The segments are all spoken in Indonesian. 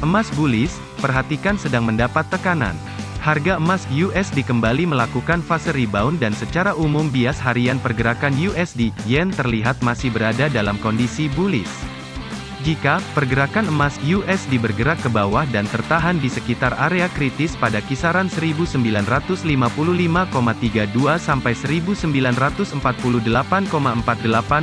Emas bullish, perhatikan sedang mendapat tekanan. Harga emas USD kembali melakukan fase rebound dan secara umum bias harian pergerakan USD Yen terlihat masih berada dalam kondisi bullish. Jika pergerakan emas USD bergerak ke bawah dan tertahan di sekitar area kritis pada kisaran 1955,32 sampai 1948,48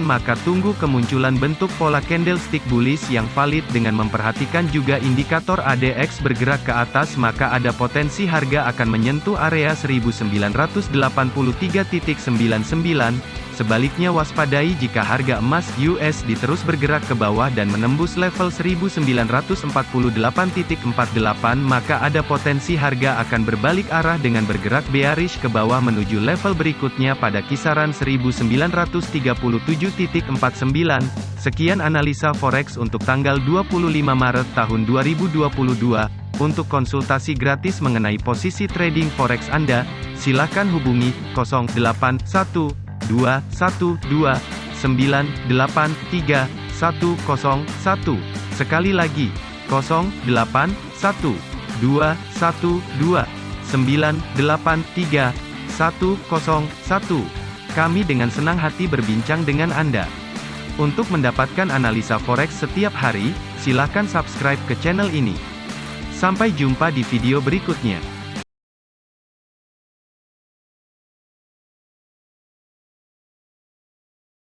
maka tunggu kemunculan bentuk pola candlestick bullish yang valid dengan memperhatikan juga indikator ADX bergerak ke atas maka ada potensi harga akan menyentuh area 1983.99 Sebaliknya waspadai jika harga emas USD terus bergerak ke bawah dan menembus menembus level 1948.48 maka ada potensi harga akan berbalik arah dengan bergerak bearish ke bawah menuju level berikutnya pada kisaran 1937.49. Sekian analisa forex untuk tanggal 25 Maret tahun 2022. Untuk konsultasi gratis mengenai posisi trading forex Anda, silakan hubungi 081212 983 sekali lagi kosong delapan satu dua satu dua sembilan delapan tiga satu kosong satu kami dengan senang hati berbincang dengan Anda. Untuk mendapatkan analisa forex setiap hari, silakan subscribe ke channel ini. Sampai jumpa di video berikutnya.